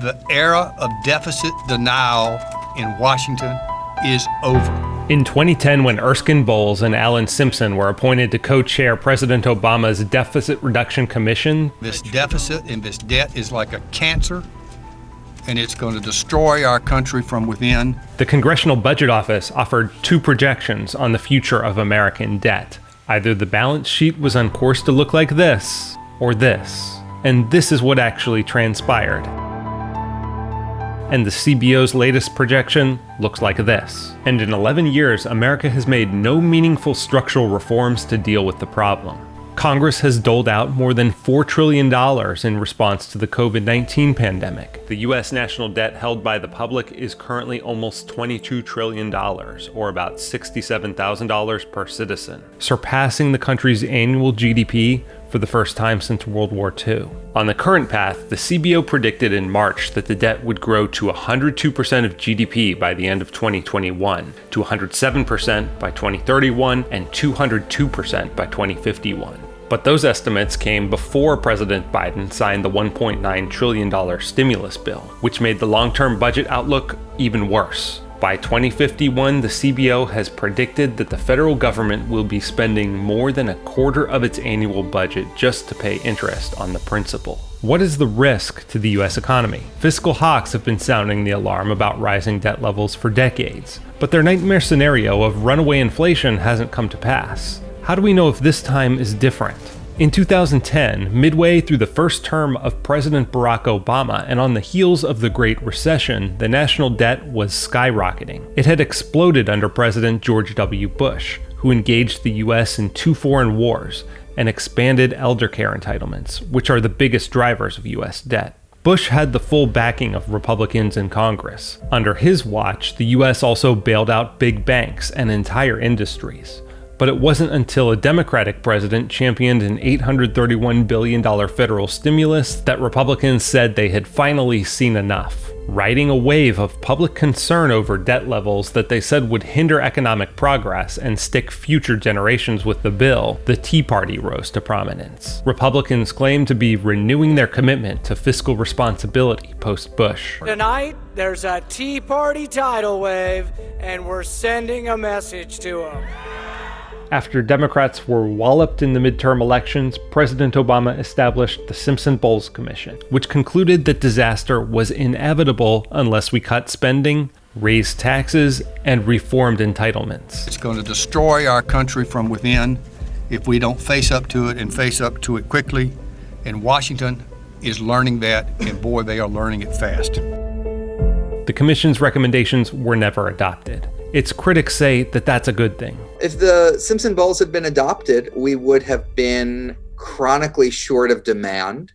The era of deficit denial in Washington is over. In 2010, when Erskine Bowles and Alan Simpson were appointed to co chair President Obama's Deficit Reduction Commission, this deficit and this debt is like a cancer, and it's going to destroy our country from within. The Congressional Budget Office offered two projections on the future of American debt. Either the balance sheet was on course to look like this, or this. And this is what actually transpired and the CBO's latest projection looks like this. And in 11 years, America has made no meaningful structural reforms to deal with the problem. Congress has doled out more than $4 trillion in response to the COVID 19 pandemic. The US national debt held by the public is currently almost $22 trillion, or about $67,000 per citizen, surpassing the country's annual GDP for the first time since World War II. On the current path, the CBO predicted in March that the debt would grow to 102% of GDP by the end of 2021, to 107% by 2031, and 202% by 2051. But those estimates came before President Biden signed the $1.9 trillion stimulus bill, which made the long term budget outlook even worse. By 2051, the CBO has predicted that the federal government will be spending more than a quarter of its annual budget just to pay interest on the principal. What is the risk to the US economy? Fiscal hawks have been sounding the alarm about rising debt levels for decades, but their nightmare scenario of runaway inflation hasn't come to pass. How do we know if this time is different? In 2010, midway through the first term of President Barack Obama and on the heels of the Great Recession, the national debt was skyrocketing. It had exploded under President George W. Bush, who engaged the US in two foreign wars and expanded elder care entitlements, which are the biggest drivers of US debt. Bush had the full backing of Republicans in Congress. Under his watch, the US also bailed out big banks and entire industries but it wasn't until a Democratic president championed an $831 billion federal stimulus that Republicans said they had finally seen enough, riding a wave of public concern over debt levels that they said would hinder economic progress and stick future generations with the bill, the Tea Party rose to prominence. Republicans claimed to be renewing their commitment to fiscal responsibility post Bush. Tonight, there's a Tea Party tidal wave, and we're sending a message to them. After Democrats were walloped in the midterm elections, President Obama established the Simpson Bowles Commission, which concluded that disaster was inevitable unless we cut spending, raised taxes, and reformed entitlements. It's going to destroy our country from within if we don't face up to it and face up to it quickly. And Washington is learning that, and boy, they are learning it fast. The Commission's recommendations were never adopted. Its critics say that that's a good thing. If the Simpson Bowles had been adopted, we would have been chronically short of demand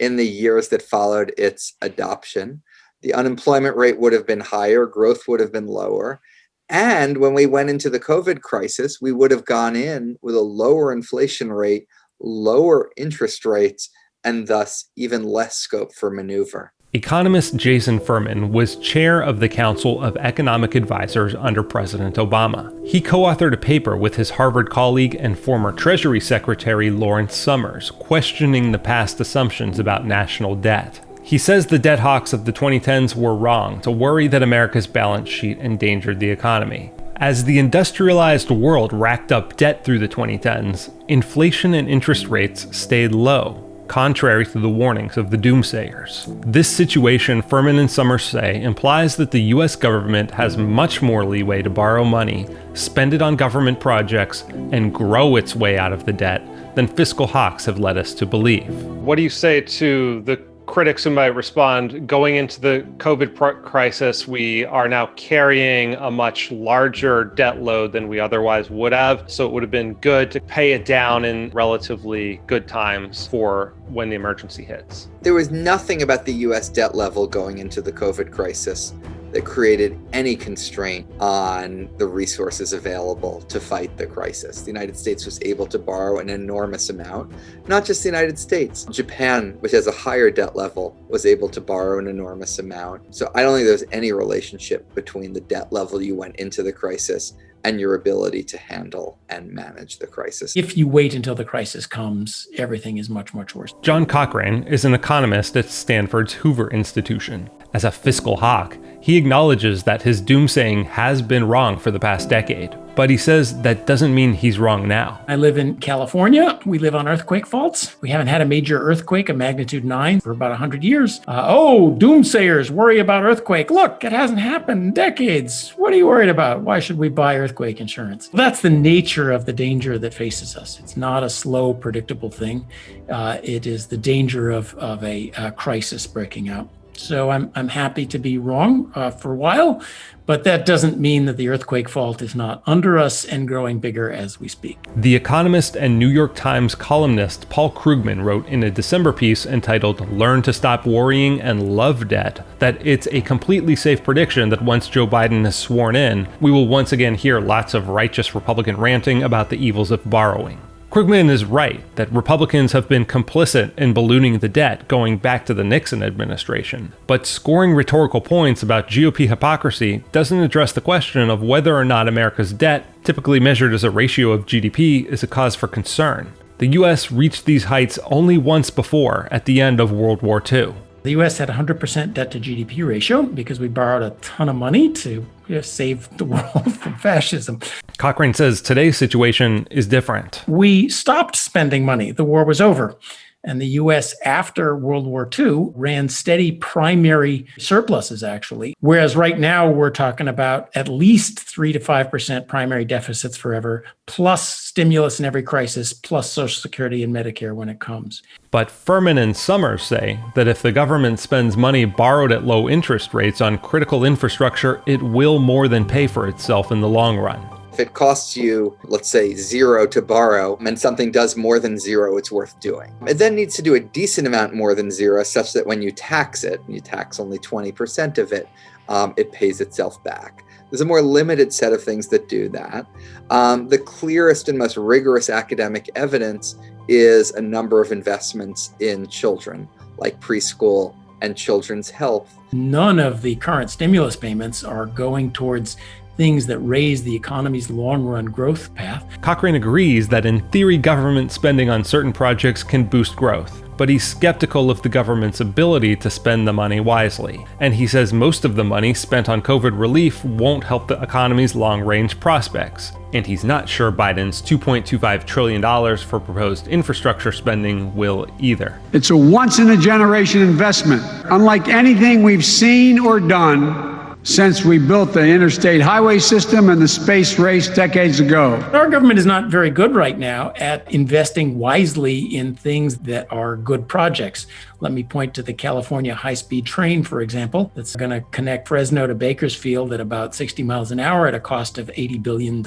in the years that followed its adoption. The unemployment rate would have been higher, growth would have been lower. And when we went into the COVID crisis, we would have gone in with a lower inflation rate, lower interest rates, and thus even less scope for maneuver. Economist Jason Furman was chair of the Council of Economic Advisers under President Obama. He co authored a paper with his Harvard colleague and former Treasury Secretary Lawrence Summers, questioning the past assumptions about national debt. He says the debt hawks of the 2010s were wrong to worry that America's balance sheet endangered the economy. As the industrialized world racked up debt through the 2010s, inflation and interest rates stayed low, contrary to the warnings of the doomsayers. This situation, Furman and Summers say, implies that the US government has much more leeway to borrow money, spend it on government projects, and grow its way out of the debt than fiscal hawks have led us to believe. What do you say to the critics who might respond going into the COVID crisis, we are now carrying a much larger debt load than we otherwise would have. So it would have been good to pay it down in relatively good times for when the emergency hits. There was nothing about the US debt level going into the COVID crisis that created any constraint on the resources available to fight the crisis. The United States was able to borrow an enormous amount, not just the United States. Japan, which has a higher debt level, was able to borrow an enormous amount. So I don't think there's any relationship between the debt level you went into the crisis and your ability to handle and manage the crisis. If you wait until the crisis comes, everything is much, much worse. John Cochrane is an economist at Stanford's Hoover Institution. As a fiscal hawk, he acknowledges that his doomsaying has been wrong for the past decade, but he says that doesn't mean he's wrong now. I live in California. We live on earthquake faults. We haven't had a major earthquake of magnitude 9 for about 100 years. Uh, oh, doomsayers worry about earthquake. Look, it hasn't happened in decades. What are you worried about? Why should we buy earthquake insurance? Well, that's the nature of the danger that faces us. It's not a slow, predictable thing. Uh, it is the danger of, of a, a crisis breaking out. So I'm, I'm happy to be wrong uh, for a while, but that doesn't mean that the earthquake fault is not under us and growing bigger as we speak. The Economist and New York Times columnist Paul Krugman wrote in a December piece entitled Learn to Stop Worrying and Love Debt that it's a completely safe prediction that once Joe Biden is sworn in, we will once again hear lots of righteous Republican ranting about the evils of borrowing. Krugman is right that Republicans have been complicit in ballooning the debt going back to the Nixon administration, but scoring rhetorical points about GOP hypocrisy doesn't address the question of whether or not America's debt, typically measured as a ratio of GDP, is a cause for concern. The US reached these heights only once before at the end of World War II. The US had 100% debt to GDP ratio because we borrowed a ton of money to you know, save the world from fascism. Cochrane says today's situation is different. We stopped spending money. The war was over. And the US after World War II ran steady primary surpluses, actually. Whereas right now we're talking about at least three to 5% primary deficits forever, plus stimulus in every crisis, plus Social Security and Medicare when it comes. But Furman and Summers say that if the government spends money borrowed at low interest rates on critical infrastructure, it will more than pay for itself in the long run. If it costs you, let's say, zero to borrow, and something does more than zero, it's worth doing. It then needs to do a decent amount more than zero, such that when you tax it, and you tax only 20% of it, um, it pays itself back. There's a more limited set of things that do that. Um, the clearest and most rigorous academic evidence is a number of investments in children, like preschool and children's health. None of the current stimulus payments are going towards things that raise the economy's long run growth path. Cochrane agrees that in theory, government spending on certain projects can boost growth, but he's skeptical of the government's ability to spend the money wisely. And he says most of the money spent on COVID relief won't help the economy's long range prospects. And he's not sure Biden's $2.25 trillion for proposed infrastructure spending will either. It's a once in a generation investment, unlike anything we've seen or done since we built the interstate highway system and the space race decades ago. Our government is not very good right now at investing wisely in things that are good projects. Let me point to the California high speed train, for example, that's going to connect Fresno to Bakersfield at about 60 miles an hour at a cost of $80 billion.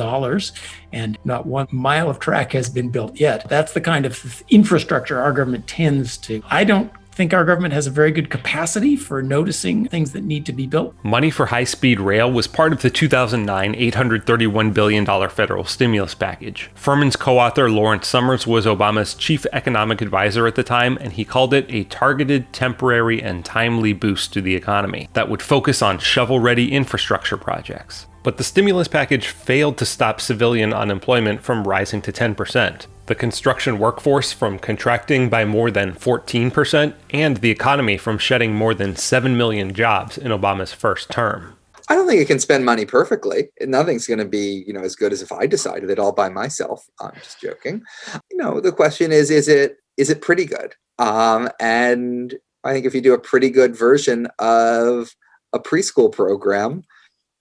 And not one mile of track has been built yet. That's the kind of infrastructure our government tends to. I don't think our government has a very good capacity for noticing things that need to be built. Money for high speed rail was part of the 2009 $831 billion federal stimulus package. Furman's co author Lawrence Summers was Obama's chief economic advisor at the time, and he called it a targeted, temporary, and timely boost to the economy that would focus on shovel ready infrastructure projects. But the stimulus package failed to stop civilian unemployment from rising to 10% the construction workforce from contracting by more than 14%, and the economy from shedding more than 7 million jobs in Obama's first term. I don't think it can spend money perfectly. Nothing's going to be, you know, as good as if I decided it all by myself. I'm just joking. You know, the question is, is it is it pretty good? Um, and I think if you do a pretty good version of a preschool program,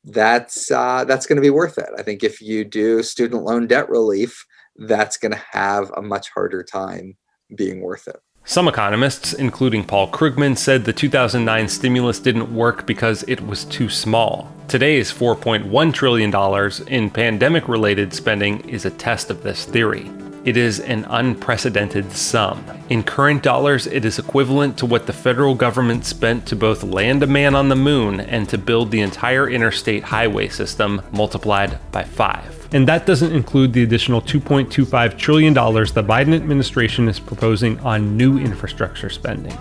that's uh, that's going to be worth it. I think if you do student loan debt relief, that's going to have a much harder time being worth it. Some economists, including Paul Krugman, said the 2009 stimulus didn't work because it was too small. Today's $4.1 trillion in pandemic related spending is a test of this theory. It is an unprecedented sum. In current dollars, it is equivalent to what the federal government spent to both land a man on the moon and to build the entire interstate highway system multiplied by five. And that doesn't include the additional $2.25 trillion the Biden administration is proposing on new infrastructure spending.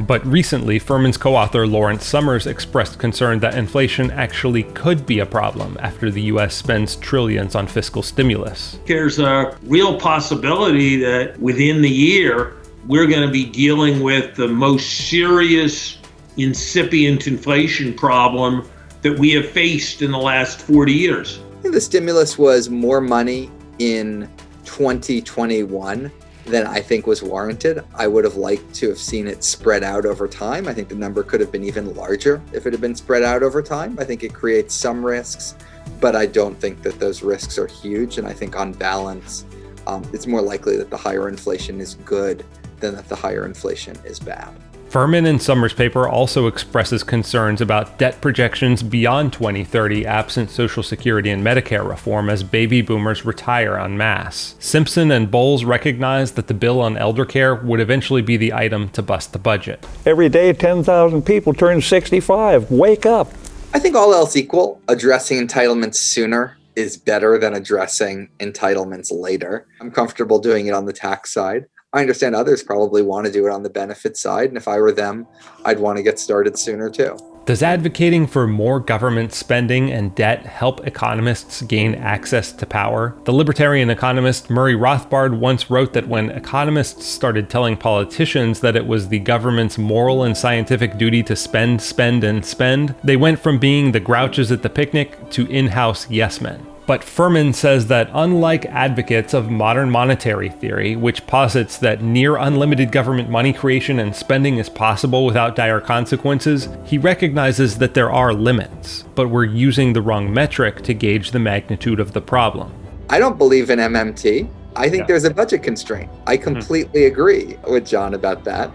But recently, Furman's co author Lawrence Summers expressed concern that inflation actually could be a problem after the US spends trillions on fiscal stimulus. There's a real possibility that within the year, we're going to be dealing with the most serious incipient inflation problem that we have faced in the last 40 years. The stimulus was more money in 2021 than I think was warranted. I would have liked to have seen it spread out over time. I think the number could have been even larger if it had been spread out over time. I think it creates some risks, but I don't think that those risks are huge. And I think on balance, um, it's more likely that the higher inflation is good than that the higher inflation is bad. Furman and Summers' paper also expresses concerns about debt projections beyond 2030 absent Social Security and Medicare reform as baby boomers retire en masse. Simpson and Bowles recognize that the bill on elder care would eventually be the item to bust the budget. Every day, 10,000 people turn 65. Wake up. I think all else equal, addressing entitlements sooner is better than addressing entitlements later. I'm comfortable doing it on the tax side. I understand others probably want to do it on the benefit side, and if I were them, I'd want to get started sooner too. Does advocating for more government spending and debt help economists gain access to power? The libertarian economist Murray Rothbard once wrote that when economists started telling politicians that it was the government's moral and scientific duty to spend, spend, and spend, they went from being the grouches at the picnic to in house yes men. But Furman says that unlike advocates of modern monetary theory, which posits that near unlimited government money creation and spending is possible without dire consequences, he recognizes that there are limits, but we're using the wrong metric to gauge the magnitude of the problem. I don't believe in MMT. I think yeah. there's a budget constraint. I completely mm-hmm. agree with John about that.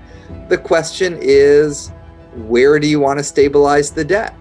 The question is where do you want to stabilize the debt?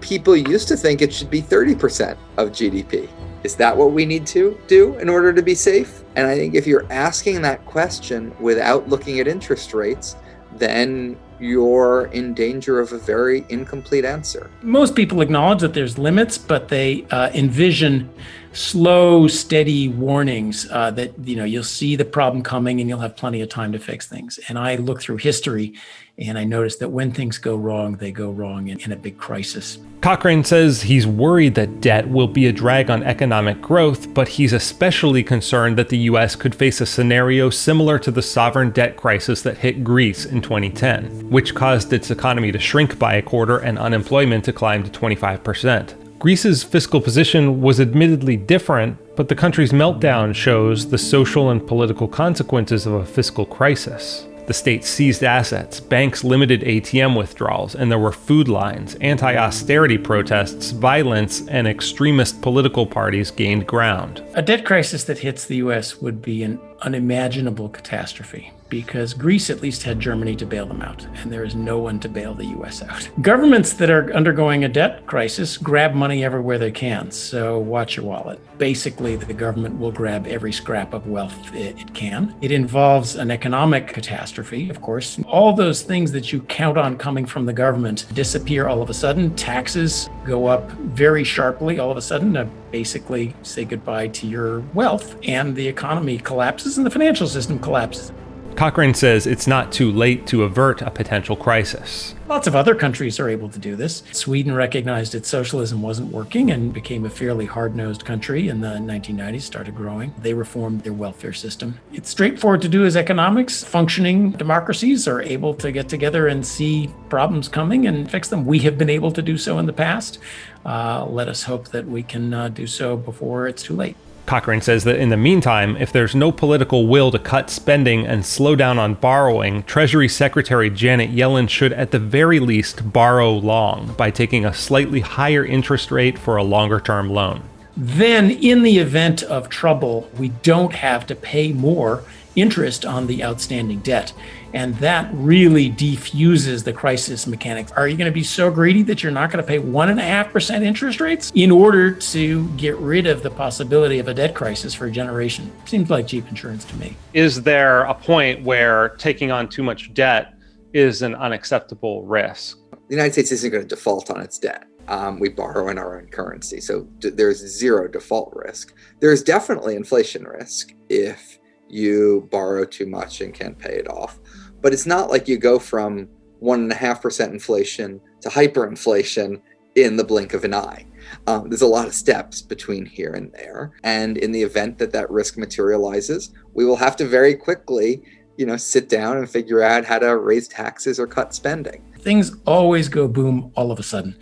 People used to think it should be 30% of GDP. Is that what we need to do in order to be safe? And I think if you're asking that question without looking at interest rates, then you're in danger of a very incomplete answer. Most people acknowledge that there's limits, but they uh, envision slow, steady warnings uh, that you know you'll see the problem coming and you'll have plenty of time to fix things. And I look through history, and I notice that when things go wrong, they go wrong in, in a big crisis. Cochrane says he's worried that debt will be a drag on economic growth, but he's especially concerned that the US could face a scenario similar to the sovereign debt crisis that hit Greece in 2010, which caused its economy to shrink by a quarter and unemployment to climb to 25%. Greece's fiscal position was admittedly different, but the country's meltdown shows the social and political consequences of a fiscal crisis. The state seized assets, banks limited ATM withdrawals, and there were food lines, anti austerity protests, violence, and extremist political parties gained ground. A debt crisis that hits the US would be an unimaginable catastrophe because Greece at least had Germany to bail them out, and there is no one to bail the US out. Governments that are undergoing a debt crisis grab money everywhere they can, so watch your wallet. Basically, the government will grab every scrap of wealth it can. It involves an economic catastrophe, of course. All those things that you count on coming from the government disappear all of a sudden. Taxes go up very sharply all of a sudden. Basically, say goodbye to your wealth, and the economy collapses and the financial system collapses. Cochrane says it's not too late to avert a potential crisis. Lots of other countries are able to do this. Sweden recognized its socialism wasn't working and became a fairly hard nosed country in the 1990s, started growing. They reformed their welfare system. It's straightforward to do as economics. Functioning democracies are able to get together and see problems coming and fix them. We have been able to do so in the past. Uh, let us hope that we can uh, do so before it's too late. Cochrane says that in the meantime, if there's no political will to cut spending and slow down on borrowing, Treasury Secretary Janet Yellen should at the very least borrow long by taking a slightly higher interest rate for a longer term loan. Then, in the event of trouble, we don't have to pay more interest on the outstanding debt. And that really defuses the crisis mechanics. Are you going to be so greedy that you're not going to pay 1.5% interest rates in order to get rid of the possibility of a debt crisis for a generation? Seems like cheap insurance to me. Is there a point where taking on too much debt is an unacceptable risk? The United States isn't going to default on its debt. Um, we borrow in our own currency. So there's zero default risk. There's definitely inflation risk if you borrow too much and can't pay it off. But it's not like you go from one and a half percent inflation to hyperinflation in the blink of an eye. Um, there's a lot of steps between here and there. And in the event that that risk materializes, we will have to very quickly, you know, sit down and figure out how to raise taxes or cut spending. Things always go boom all of a sudden.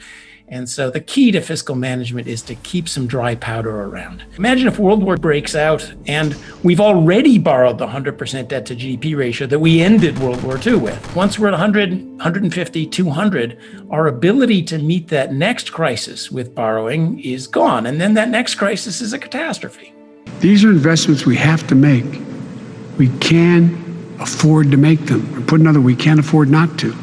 And so the key to fiscal management is to keep some dry powder around. Imagine if World War breaks out and we've already borrowed the 100% debt to GDP ratio that we ended World War II with. Once we're at 100, 150, 200, our ability to meet that next crisis with borrowing is gone. And then that next crisis is a catastrophe. These are investments we have to make. We can afford to make them. Or put another, we can't afford not to.